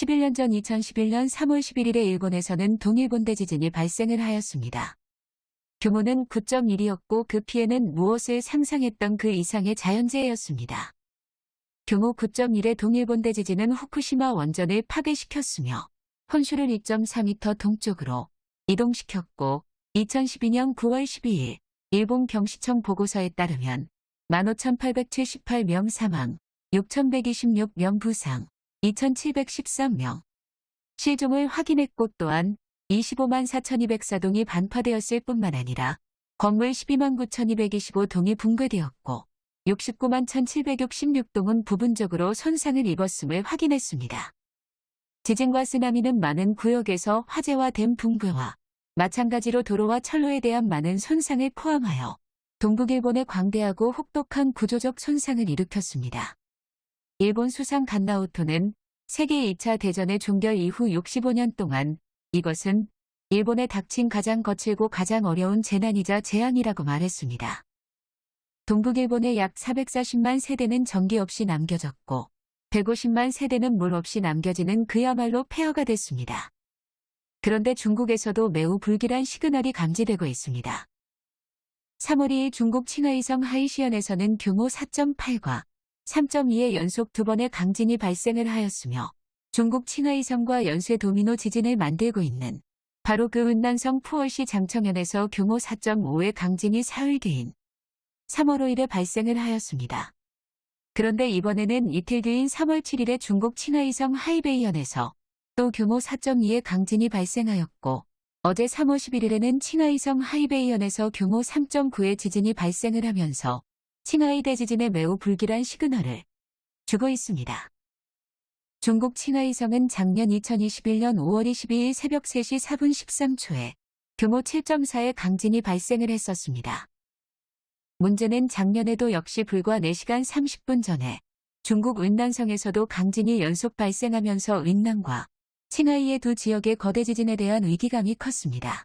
11년 전 2011년 3월 11일에 일본에서는 동일본 대 지진이 발생을 하였습니다. 규모는 9.1이었고 그 피해는 무엇을 상상했던 그 이상의 자연재해였습니다. 규모 9.1의 동일본 대 지진은 후쿠시마 원전을 파괴시켰으며 혼슈를 2.4m 동쪽으로 이동시켰고 2012년 9월 12일 일본 경시청 보고서에 따르면 15,878명 사망, 6,126명 부상, 2,713명 실종을 확인했고 또한 25만 4,204동이 반파되었을 뿐만 아니라 건물 12만 9,225동이 붕괴되었고 69만 1,766동은 부분적으로 손상을 입었음을 확인했습니다. 지진과 쓰나미는 많은 구역에서 화재와 댐 붕괴와 마찬가지로 도로와 철로에 대한 많은 손상을 포함하여 동북일본에 광대하고 혹독한 구조적 손상을 일으켰습니다. 일본 수상 간나오토는 세계 2차 대전의 종결 이후 65년 동안 이것은 일본에 닥친 가장 거칠고 가장 어려운 재난이자 재앙이라고 말했습니다. 동북일본의 약 440만 세대는 전기 없이 남겨졌고 150만 세대는 물 없이 남겨지는 그야말로 폐허가 됐습니다. 그런데 중국에서도 매우 불길한 시그널이 감지되고 있습니다. 3월 2일 중국 칭하이성 하이시현에서는 규모 4.8과 3.2의 연속 두 번의 강진이 발생을 하였으며 중국 칭하이성과 연쇄 도미노 지진을 만들고 있는 바로 그 은난성 푸월시 장청현에서 규모 4.5의 강진이 사흘 뒤인 3월 5일에 발생을 하였습니다. 그런데 이번에는 이틀 뒤인 3월 7일에 중국 칭하이성 하이베이현에서 또 규모 4.2의 강진이 발생하였고 어제 3월 11일에는 칭하이성 하이베이현에서 규모 3.9의 지진이 발생을 하면서 칭하이 대지진의 매우 불길한 시그널을 주고 있습니다. 중국 칭하이성은 작년 2021년 5월 22일 새벽 3시 4분 13초에 규모 7.4의 강진이 발생을 했었습니다. 문제는 작년에도 역시 불과 4시간 30분 전에 중국 은난성에서도 강진이 연속 발생하면서 은난과 칭하이의 두 지역의 거대 지진에 대한 위기감이 컸습니다.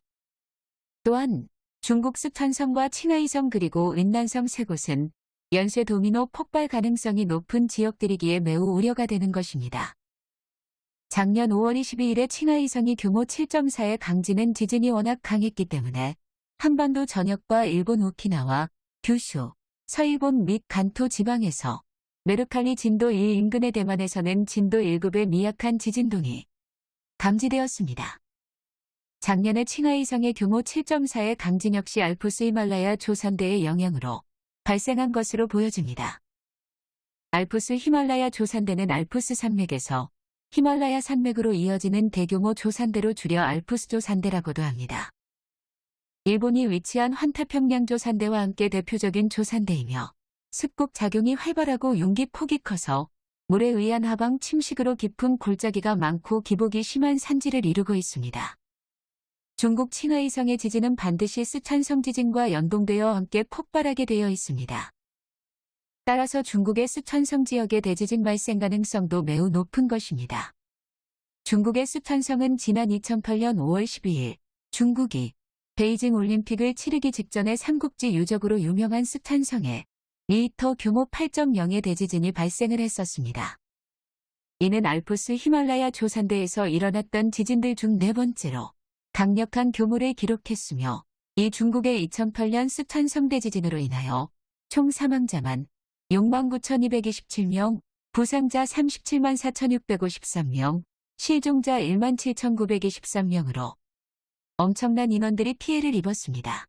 또한 중국 스탄성과 칭하이성 그리고 은난성 세 곳은 연쇄 도미노 폭발 가능성이 높은 지역들이기에 매우 우려가 되는 것입니다. 작년 5월 22일에 칭하이성이 규모 7.4의 강진은 지진이 워낙 강했기 때문에 한반도 전역과 일본 오키나와 규슈, 서일본 및 간토 지방에서 메르칼리 진도 1 인근의 대만에서는 진도 1급의 미약한 지진동이 감지되었습니다. 작년에 칭하이성의 규모 7.4의 강진 역시 알프스 히말라야 조산대의 영향으로 발생한 것으로 보여집니다. 알프스 히말라야 조산대는 알프스 산맥에서 히말라야 산맥으로 이어지는 대규모 조산대로 줄여 알프스 조산대라고도 합니다. 일본이 위치한 환타평양 조산대와 함께 대표적인 조산대이며 습곡 작용이 활발하고 용기 폭이 커서 물에 의한 하방 침식으로 깊은 골짜기가 많고 기복이 심한 산지를 이루고 있습니다. 중국 칭하이성의 지진은 반드시 스촨성 지진과 연동되어 함께 폭발하게 되어 있습니다. 따라서 중국의 스촨성 지역의 대지진 발생 가능성도 매우 높은 것입니다. 중국의 스촨성은 지난 2008년 5월 12일 중국이 베이징 올림픽을 치르기 직전에 삼국지 유적으로 유명한 스촨성에 리터 규모 8.0의 대지진이 발생을 했었습니다. 이는 알프스 히말라야 조산대에서 일어났던 지진들 중 네 번째로 강력한 교물을 기록했으며 이 중국의 2008년 스탄 성대 지진으로 인하여 총 사망자만 69,227명, 부상자 37만 4,653명, 실종자 1만 7,923명으로 엄청난 인원들이 피해를 입었습니다.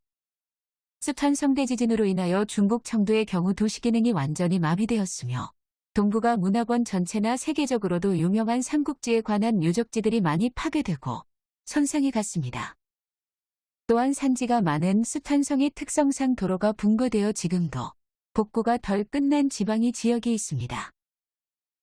스탄 성대 지진으로 인하여 중국 청도의 경우 도시 기능이 완전히 마비되었으며 동북아 문화권 전체나 세계적으로도 유명한 삼국지에 관한 유적지들이 많이 파괴되고 손상이 갔습니다. 또한 산지가 많은 수탄성의 특성상 도로가 붕괴되어 지금도 복구가 덜 끝난 지방이 지역이 있습니다.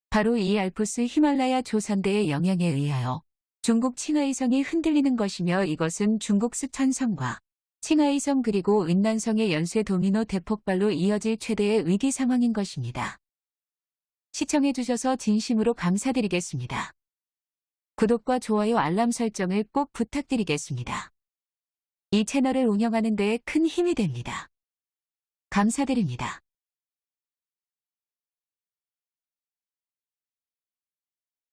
바로 이 알프스 히말라야 조산대의 영향에 의하여 중국 칭하이성이 흔들리는 것이며 이것은 중국 수탄성과 칭하이성 그리고 은난성의 연쇄 도미노 대폭발로 이어질 최대의 위기 상황인 것입니다. 시청해주셔서 진심으로 감사드리겠습니다. 구독과 좋아요 알람 설정을 꼭 부탁드리겠습니다. 이 채널을 운영하는 데큰 힘이 됩니다. 감사드립니다.